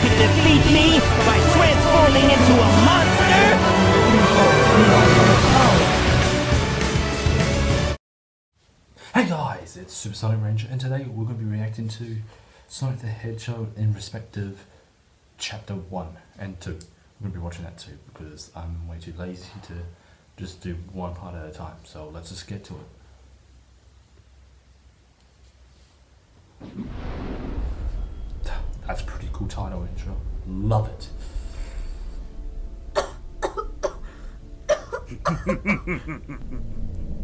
can defeat me by transforming into a monster? Hey guys, it's Supersonic Ranger, and today we're going to be reacting to Sonic the Hedgehog in respective chapter 1 and 2. We're going to be watching that too because I'm way too lazy to just do one part at a time. So let's just get to it. That's a pretty cool title intro. Love it.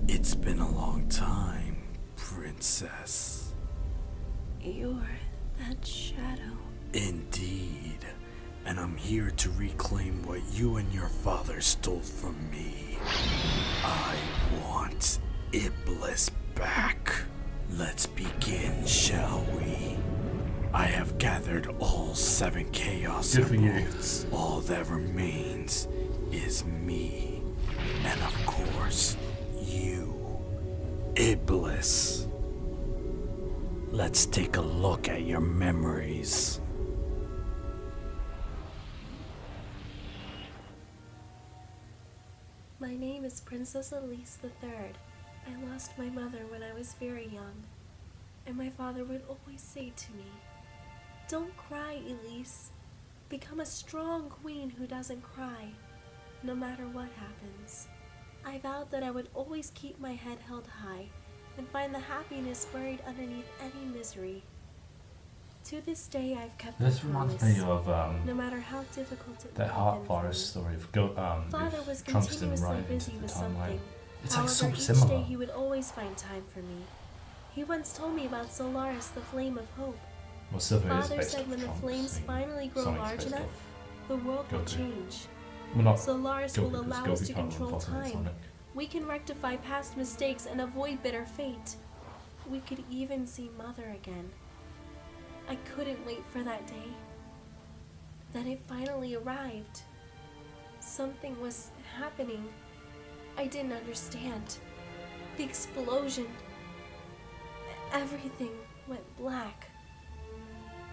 It's been a long time, Princess. You're that shadow. Indeed. And I'm here to reclaim what you and your father stole from me. I want Iblis back. Let's begin, shall we? I have gathered all seven Chaos Good. Emeralds. All that remains is me. And of course, you, Iblis. Let's take a look at your memories. My name is Princess Elise III. I lost my mother when I was very young, and my father would always say to me, Don't cry, Elise. Become a strong queen who doesn't cry, no matter what happens. I vowed that I would always keep my head held high and find the happiness buried underneath any misery. To this day, I've kept This reminds promise, me of um, no matter how difficult it that Heart Virus story of Go, um, Father was continuously right busy with something. It's like so However, each similar. day he would always find time for me. He once told me about Solaris, the flame of hope. Well, Father said when the flames finally grow Sonic's large enough, off- the world will change. Well, Solaris will allow us to control time. We can rectify past mistakes and avoid bitter fate. We could even see Mother again. I couldn't wait for that day. Then it finally arrived. Something was happening. I didn't understand. The explosion. Everything went black.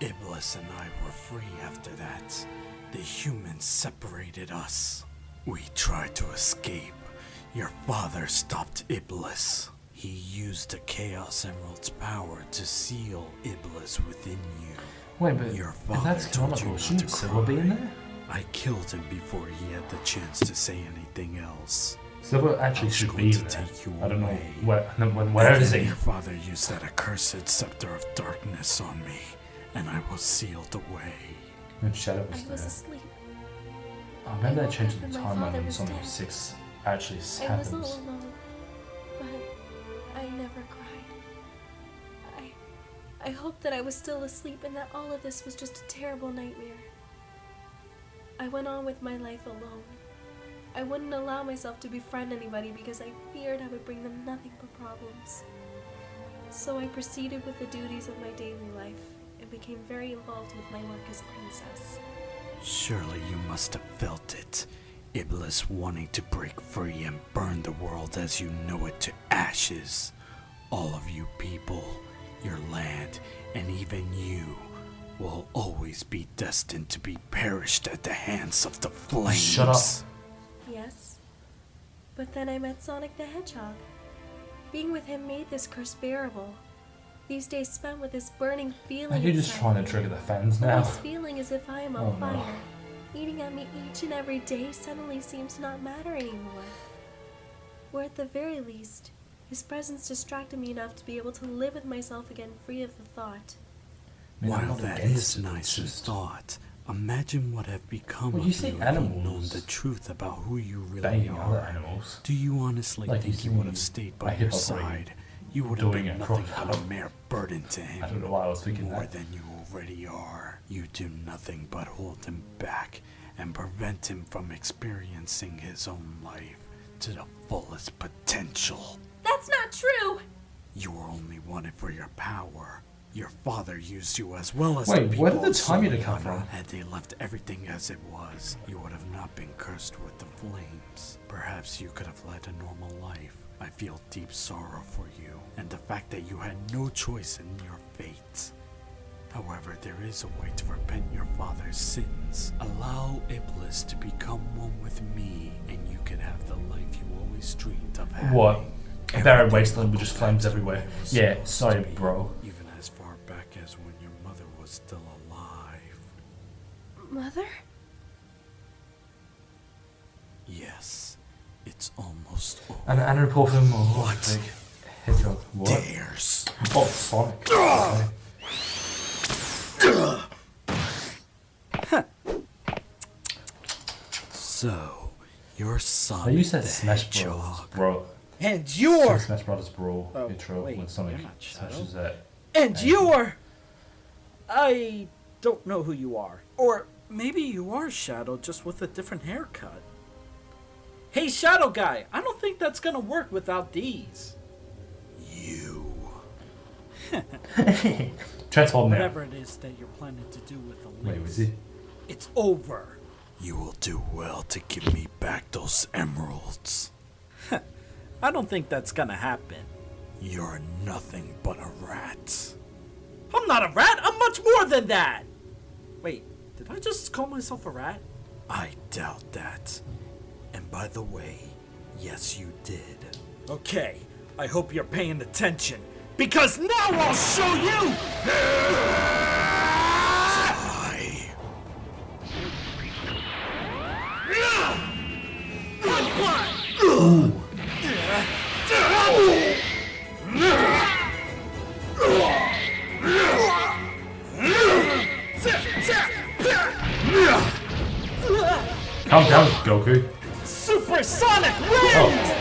Iblis and I were free after that. The humans separated us. We tried to escape. Your father stopped Iblis. He used the Chaos Emerald's power to seal Iblis within you. Wait, but Your father that's told you canonical, shouldn't to Silver be in there? I killed him before he had the chance to say anything else. Silver actually was should be to there. take you I don't know away. where. Where And is he? Your father used that accursed scepter of darkness on me, and I was sealed away. When Shadow was I was was there. asleep. I remember I they woke changed the timeline when was Sonic dead. 6 actually I was happens. all alone, but I never cried. I, I hoped that I was still asleep and that all of this was just a terrible nightmare. I went on with my life alone. I wouldn't allow myself to befriend anybody because I feared I would bring them nothing but problems. So I proceeded with the duties of my daily life and became very involved with my work as a princess. Surely you must have felt it. Iblis wanting to break free and burn the world as you know it to ashes. All of you people, your land, and even you will always be destined to be perished at the hands of the flames. Shut up. Yes. But then I met Sonic the Hedgehog. Being with him made this curse bearable. These days spent with this burning feeling. Are you just inside trying to trigger the fans now? This feeling as if I am on Oh, no. fire, eating at me each and every day suddenly seems to not matter anymore. Or at the very least, his presence distracted me enough to be able to live with myself again free of the thought. I While not that against is it, nice it's in thought, imagine what have become Well, of you you see if you'd known the truth about who you really banging are. other animals. Do you honestly Like think you would have stayed a by your hippo side? You would have been nothing but a mere burden to him. I don't know why I was thinking More that. than you already are. You do nothing but hold him back and prevent him from experiencing his own life to the fullest potential. That's not true! You were only wanted for your power. Your father used you as well as Wait, the where people did the of time come from? Had they left everything as it was, you would have not been cursed with the flames. Perhaps you could have led a normal life. I feel deep sorrow for you, and the fact that you had no choice in your fate. However, there is a way to repent your father's sins. Allow Iblis to become one with me, and you can have the life you always dreamed of having. What? A barren wasteland with just flames back to the everywhere. way it was Yeah, supposed sorry, to be, bro. Even as far back as when your mother was still alive. Mother? Over. And an report from What? hedgehog. What? Dares. Oh, Sonic. Okay. So, your son. I used that Smash Bros. Bro. And you're Smash Brothers Brawl Oh, intro wait, when Sonic smashes that. and you're I don't know who you are. Or maybe you are Shadow just with a different haircut. Hey, Shadow Guy, I don't think that's gonna work without these. You. Transform now. Whatever it is that you're planning to do with the Wait, was he? It's over. You will do well to give me back those emeralds. I don't think that's gonna happen. You're nothing but a rat. I'm not a rat, I'm much more than that! Wait, did I just call myself a rat? I doubt that. And by the way, yes, you did. Okay, I hope you're paying attention. Because now I'll show you! I. Calm down, Goku. Supersonic wind!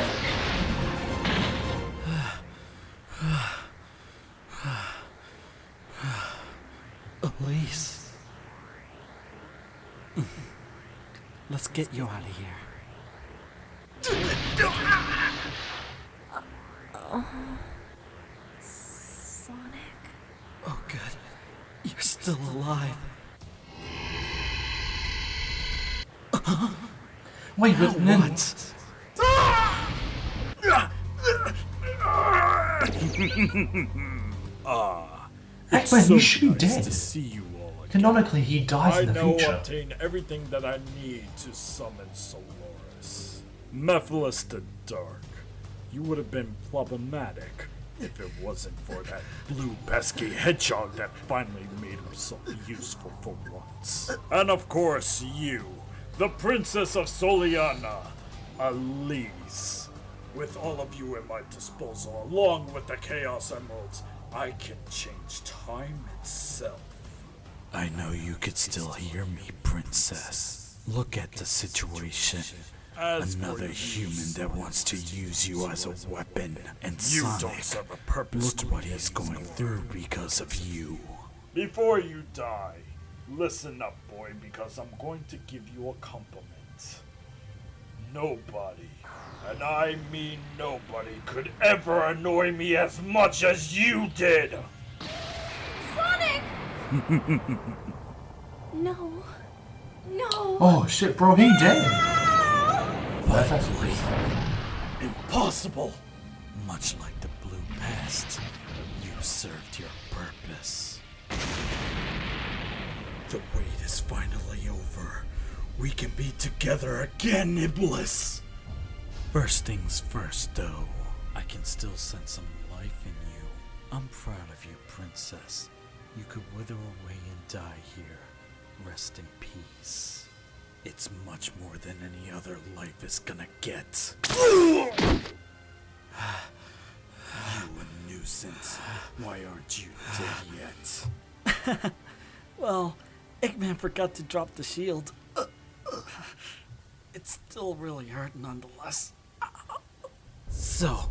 Oh. Elise. Let's get you out of here. Wait, but then. What? Ah, Eggman, so you should be nice dead. to see you all again. Canonically, he dies I in the now future. obtain everything that I need to summon Solaris. Mephiles the Dark. You would have been problematic if it wasn't for that blue pesky hedgehog that finally made himself useful for once. And of course, you, the Princess of Soleanna, Elise. With all of you at my disposal, along with the Chaos Emeralds, I can change time itself. I know you could still hear me, Princess. Look at the situation. As Another human that wants to use you as a weapon. And You don't Sonic, serve a purpose look what he's going through because of you. Before you die, listen up, boy, because I'm going to give you a compliment. Nobody, and I mean nobody, could ever annoy me as much as you did! Sonic! no. No. Oh shit, bro, he dead. Ah! That's actually. Impossible! Much like the blue past, is finally over. We can be together again, Iblis! First things first, though. I can still sense some life in you. I'm proud of you, Princess. You could wither away and die here. Rest in peace. It's much more than any other life is gonna get. you a nuisance. Why aren't you dead yet? Well, Eggman forgot to drop the shield. It's still really hurt nonetheless. So,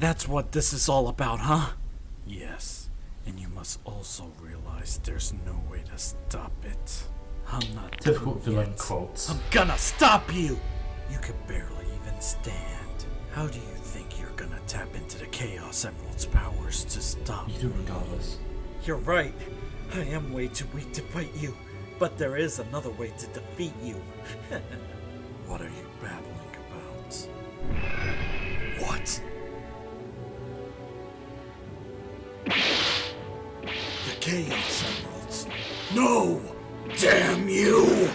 that's what this is all about, huh? Yes, and you must also realize there's no way to stop it. I'm not Difficult through villain yet. quotes. I'm gonna stop you! You can barely even stand. How do you think you're gonna tap into the Chaos Emerald's powers to stop You do regardless. You're right. I am way too weak to fight you. But there is another way to defeat you. What are you battling about? What? The Chaos Emerald. No! Damn you!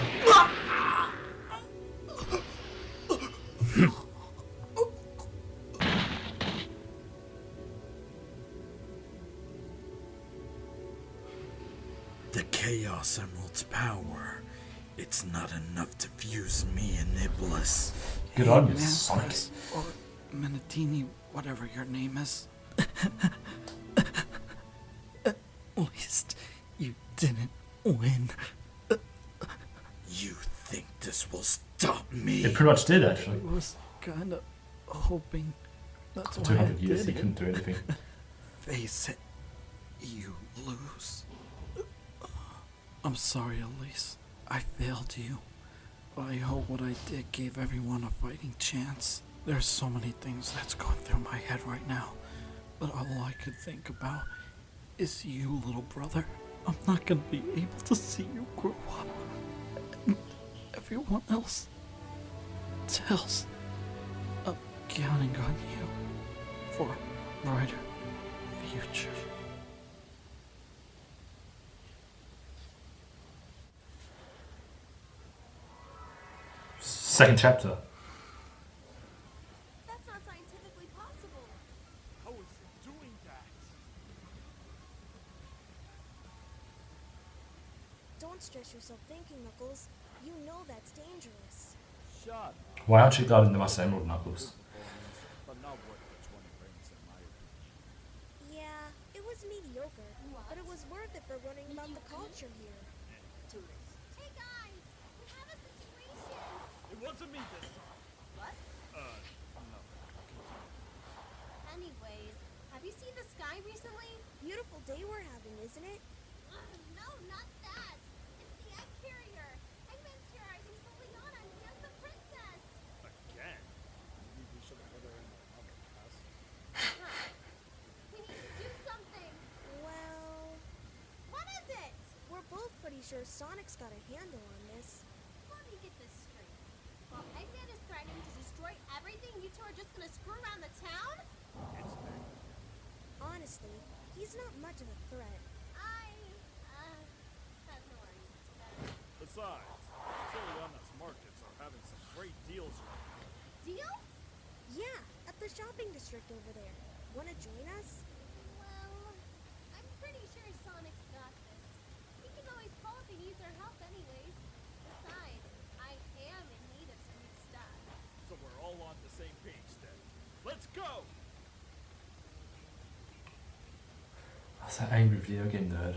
Good on you, Sonic. Or Minatini, whatever your name is. At least you didn't win. You think this will stop me? It pretty much did, actually. I was kind of hoping that's For why I 200 years, did he couldn't do anything. Face it, you lose. I'm sorry, Elise. I failed you. I hope what I did gave everyone a fighting chance. There's so many things that's going through my head right now. But all I could think about is you, little brother. I'm not gonna be able to see you grow up. And everyone else. else. I'm counting on you for a brighter future. Second chapter. That's not scientifically possible. How is it doing that? Don't stress yourself thinking, Knuckles. You know that's dangerous. Shut. Why aren't you guarding the Master Emerald, Knuckles? But not worth the 20 rings in my opinion. Yeah, it was mediocre, but it was worth it for learning about the culture here. Hey guys, we have a situation. It wasn't me this time. What? Uh, no. Anyways, have you seen the sky recently? Beautiful day we're having, isn't it? no, not that. It's the egg carrier. Eggman's terrorizing Soleanna and he has the princess. Again? Maybe we should have put her in another class. We need to do something. Well, What is it? we're both pretty sure Sonic's got a handle on this. Let me get this straight. While Eggman is threatening to destroy everything, you two are just gonna screw around the town? It's me. Honestly, he's not much of a threat. I, uh, have no arguments with. Besides, Soleanna's markets are having some great deals right now. Deals? Yeah, at the shopping district over there. Wanna join us? Well, I'm pretty sure Sonic's got this. He can always call if he needs our help anyways. Besides, I am in need of some new stuff. So we're all on the same page then. Let's go! That's an angry video game nerd.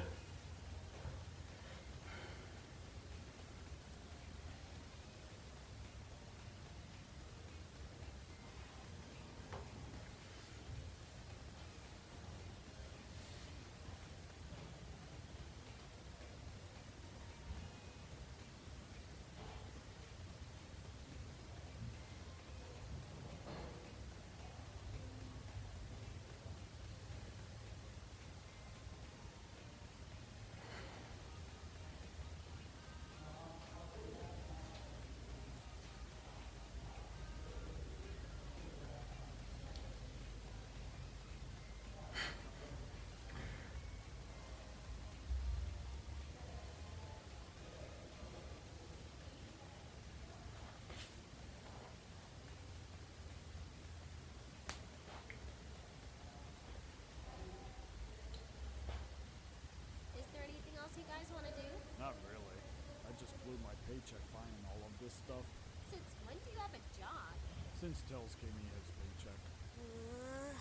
Is there anything else you guys want to do? Not really. I just blew my paycheck buying all of this stuff. Since when do you have a job? Since Tails gave me his paycheck. Uh,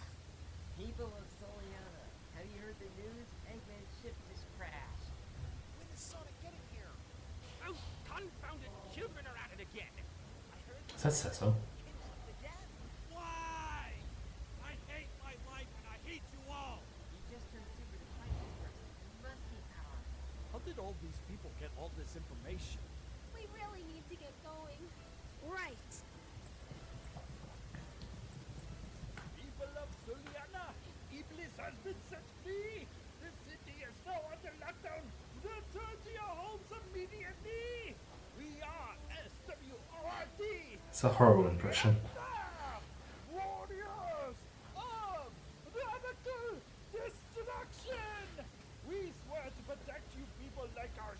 People of Soleanna, have you heard the news? Eggman's ship just crashed. When is Sonic getting here? Those confounded children are at it again. I heard Is that Cecil? kids of the dead. Why? I hate my life and I hate you all. You just turned super to fight this person. You must be powerful. How did all these people get all this information? We really need to get going. right. People of Soleanna, Iblis has been set free. The city is now under lockdown. Return to your homes immediately. We are SWRT. It's a horrible impression. Warriors of radical destruction! We swear to protect you people like our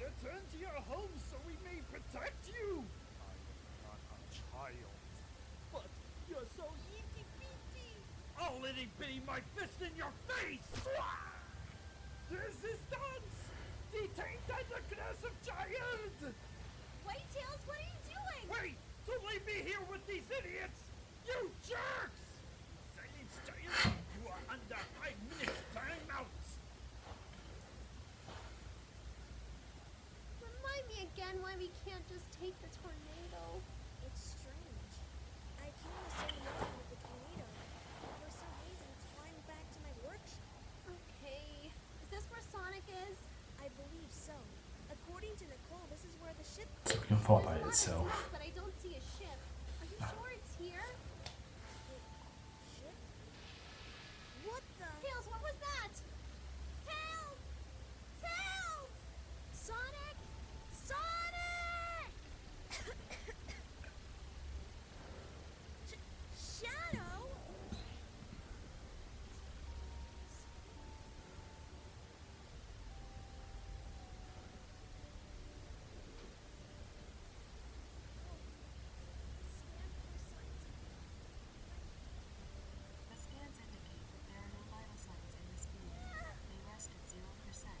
Return to your home so we may protect you. I am not a child. But you're so itty bitty. I'll itty bitty my fist in your face! Resistance! Detain that aggressive giant! Wait, Tails, what are you doing? Wait! Don't leave me here with these idiots! You jerks! Silence giant! You are under five minutes timeout! Remind me again why we can't just take the tornado. It's strange. I came to say nothing with the tornado. For some reason, it's flying back to my workshop. Okay. Is this where Sonic is? I believe so. According to Nicole, this is where the can fly by itself. smoke, But I don't see a ship. Are you sure it's here? Ship? What the? Tails, what was that? Tails! Tails! Sonic! Sonic! Sh- Shadow? The scans indicate that there are no vital signs in this beam. They rest at zero percent.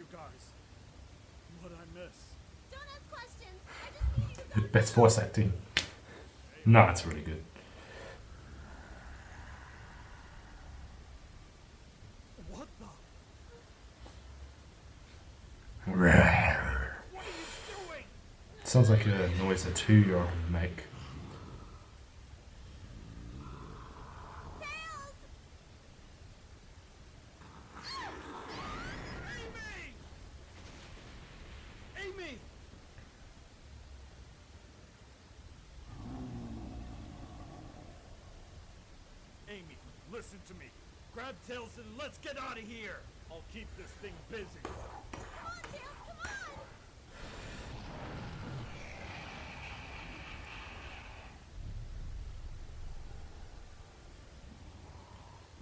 you guys. What I miss? Don't ask questions. I just need you to go. Best voice acting. No, it's really good. What the? Rawr. What are you doing? Sounds like a noise a two-year-old would make. Listen to me. Grab Tails and let's get out of here. I'll keep this thing busy. Come on, Tails, come on!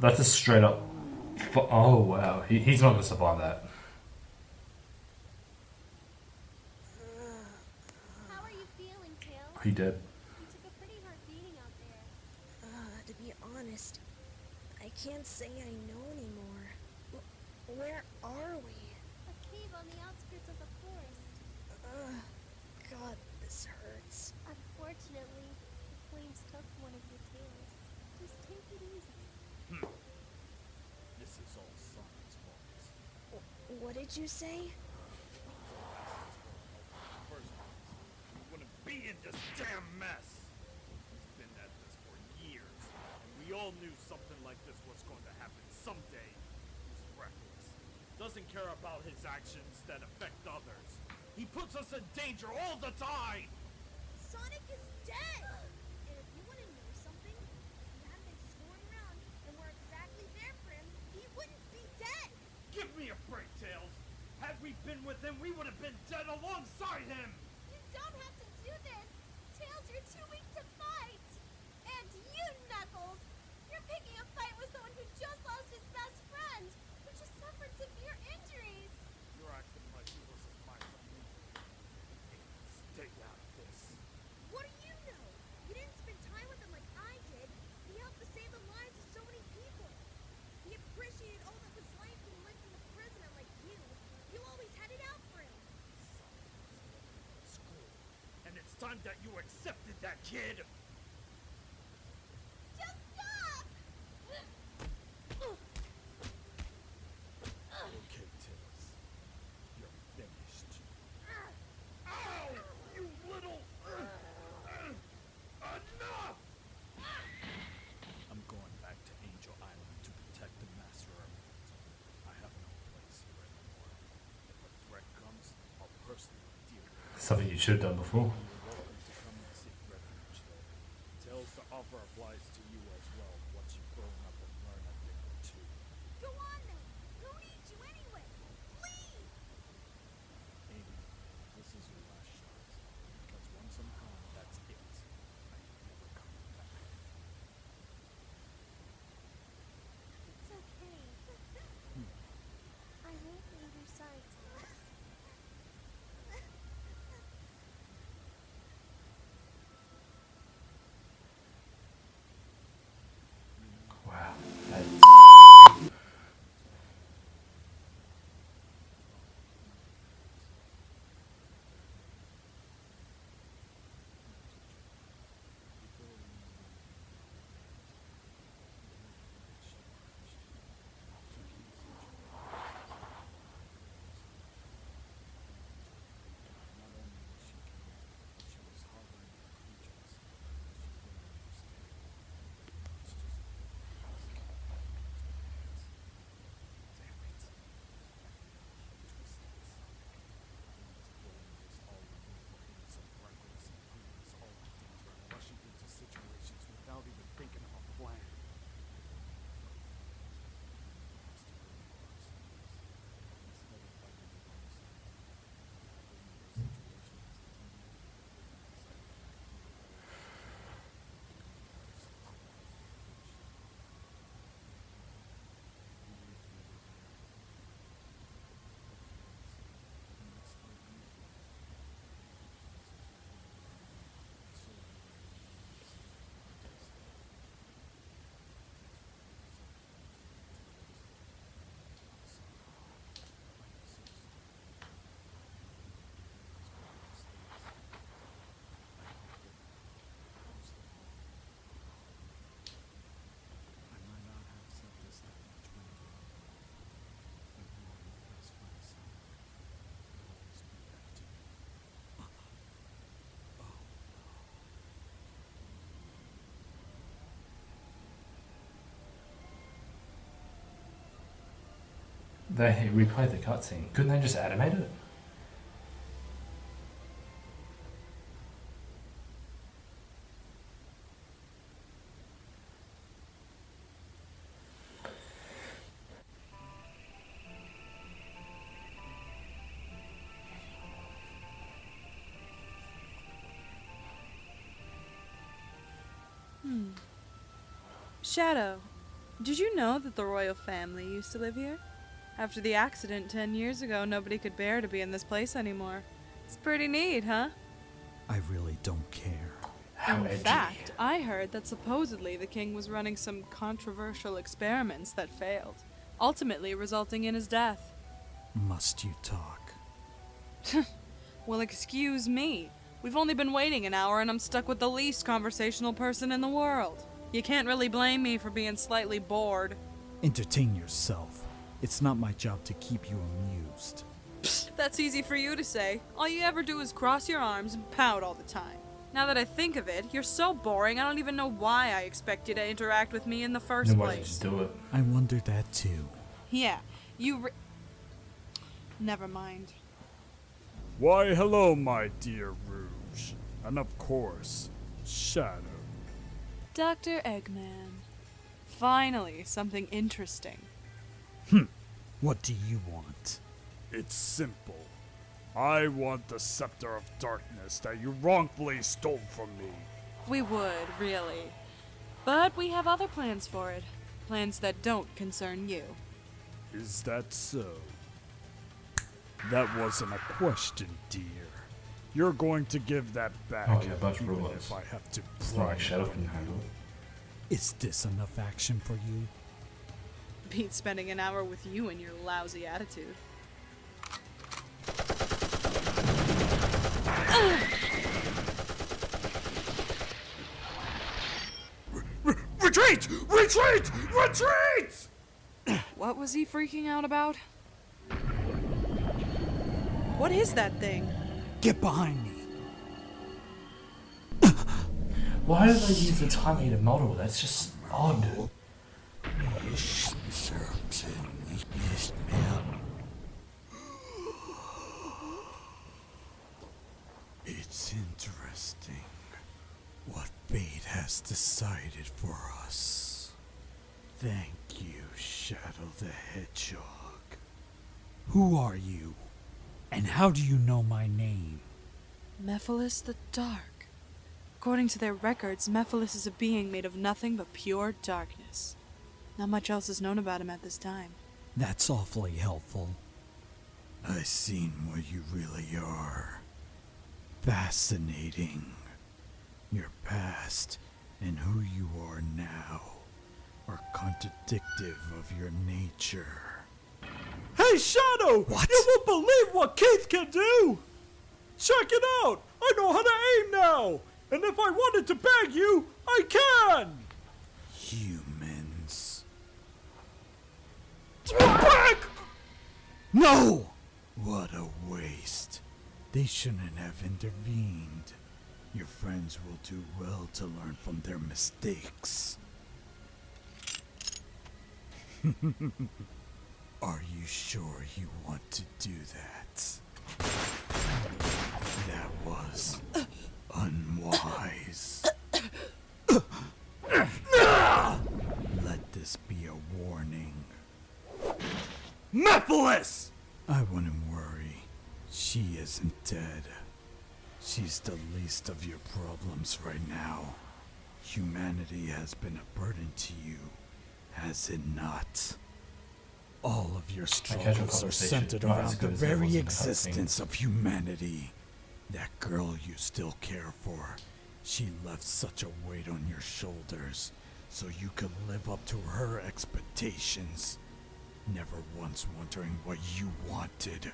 That's a straight up. Oh wow, he, he's not gonna survive that. How are you feeling, Tails? He did. You took a pretty hard beating out there. Uh, to be honest, I can't say I know anymore. W- where are we? A cave on the outskirts of the forest. Uh, God, this hurts. Unfortunately, the flames took one of your tails. Just take it easy. This is all Sonic's fault. What did you say? First place, we wouldn't be in this damn mess. He's been at this for years, and we all knew something like this was going to happen someday. He's reckless. Doesn't care about his actions that affect others. He puts us in danger all the time! Sonic is dead! time that you accepted that, kid! Okay, Tails. You're finished. Ow! You little... Enough! I'm going back to Angel Island to protect the Master Emerald. I have no place here anymore. If a threat comes, I'll personally deal with it. Something you should have done before. They replayed the cutscene. Couldn't they just animate it? Hmm. Shadow, did you know that the royal family used to live here? After the accident 10 years ago, nobody could bear to be in this place anymore. It's pretty neat, huh? I really don't care. How in edgy. fact, I heard that supposedly the king was running some controversial experiments that failed, ultimately resulting in his death. Must you talk? Well, excuse me. We've only been waiting an hour and I'm stuck with the least conversational person in the world. You can't really blame me for being slightly bored. Entertain yourself. It's not my job to keep you amused. That's easy for you to say. All you ever do is cross your arms and pout all the time. Now that I think of it, you're so boring I don't even know why I expect you to interact with me in the first Then why don't you place. just do it? I wonder that too. Yeah, you re- Never mind. Why, hello, my dear Rouge. And of course, Shadow. Dr. Eggman. Finally, something interesting. Hmm. What do you want? It's simple. I want the Scepter of Darkness that you wrongfully stole from me. We would, really. But we have other plans for it. Plans that don't concern you. Is that so? That wasn't a question, dear. You're going to give that back, Oh, yeah, bunch of even if I have to It's not like bribe Shadow you. can handle it. Is this enough action for you? Beat spending an hour with you and your lousy attitude. Retreat! Retreat! Retreat! What was he freaking out about? What is that thing? Get behind me! Why do they use the tiny model? That's just odd. Oh, It's interesting what fate has decided for us. Thank you, Shadow the Hedgehog. Who are you? And how do you know my name? Mephiles the Dark. According to their records, Mephiles is a being made of nothing but pure darkness. Not much else is known about him at this time. That's awfully helpful. I've seen what you really are. Fascinating. Your past and who you are now are contradictive of your nature. Hey, Shadow! What? You won't believe what Keith can do! Check it out! I know how to aim now! And if I wanted to bag you, I can! Humans. Back! No! What a waste. They shouldn't have intervened. Your friends will do well to learn from their mistakes. Are you sure you want to do that? That was unwise. Let this be a warning. Mephiles! I wouldn't worry. She isn't dead. She's the least of your problems right now. Humanity has been a burden to you, has it not? All of your struggles are centered around the good as it was very existence of humanity. That girl you still care for, she left such a weight on your shoulders so you could live up to her expectations never once wondering what you wanted.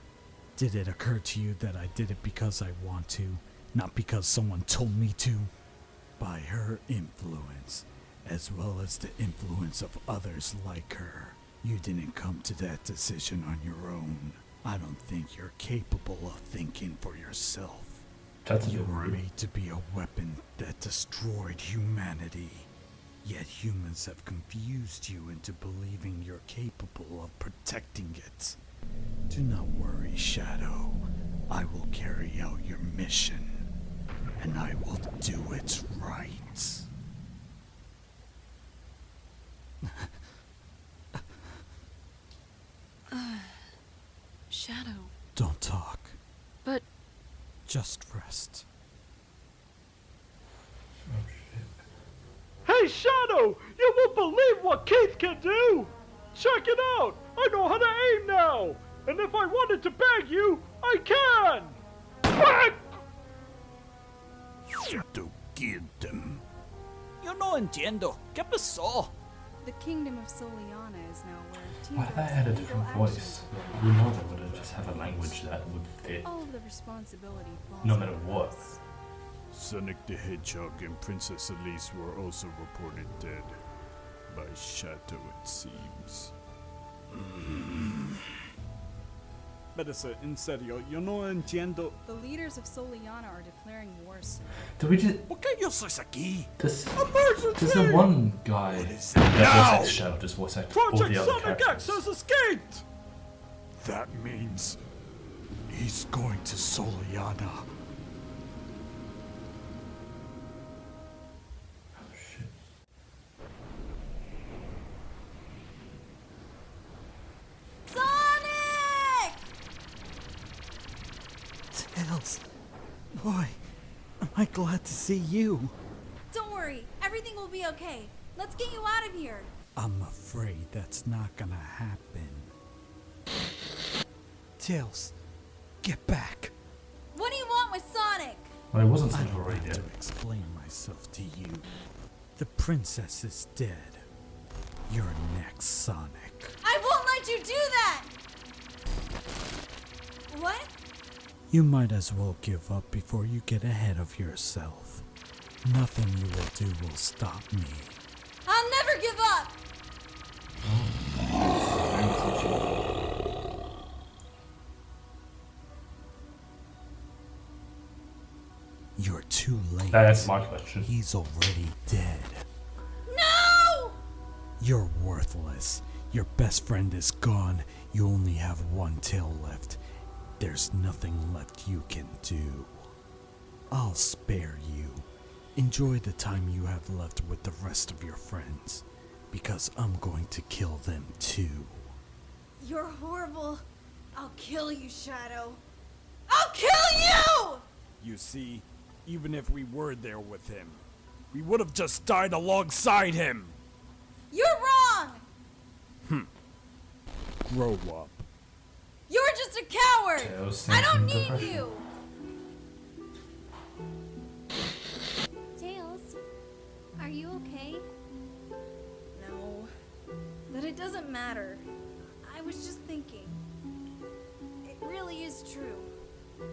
Did it occur to you that I did it because I want to, not because someone told me to? By her influence, as well as the influence of others like her, you didn't come to that decision on your own. I don't think you're capable of thinking for yourself. That's you were made to be a weapon that destroyed humanity. Yet humans have confused you into believing you're capable of protecting it. Do not worry, Shadow. I will carry out your mission, and I will do it right. Voice? are We know they would just have a language that would fit. All the responsibility falls No matter what. us. Sonic the Hedgehog and Princess Elise were also reported dead. By Shadow, it seems. Espérese, en serio, yo no entiendo. The leaders of Soleanna are declaring war soon. Did we just. ¿Por qué yo soy aquí? This, Emergency! there's the one guy What is that it now? voice acts Shadow, just voice act all Project the other Sonic X characters. has escaped! That means he's going to Soleanna. Sonic! Tails, boy, am I glad to see you. Don't worry, everything will be okay. Let's get you out of here. I'm afraid that's not gonna happen. Tails, get back. What do you want with Sonic? I wasn't I Sonic don't already have to explain myself to you. The princess is dead. You're next, Sonic. I won't let you do that! What? You might as well give up before you get ahead of yourself. Nothing you will do will stop me. I'll never give up! You're too late. That's my question. He's already dead. No! You're worthless. Your best friend is gone. You only have one tail left. There's nothing left you can do. I'll spare you. Enjoy the time you have left with the rest of your friends, because I'm going to kill them too. You're horrible. I'll kill you, Shadow. I'll kill you! You see, even if we were there with him, we would have just died alongside him. You're wrong! Hmm. Grow up. You're just a coward! Tails I don't need depression. you! Tails, are you okay? No. But it doesn't matter. I was just thinking. It really is true.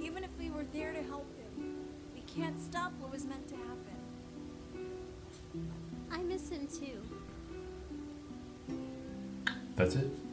Even if we were there to help him, we can't stop what was meant to happen. I miss him too. That's it.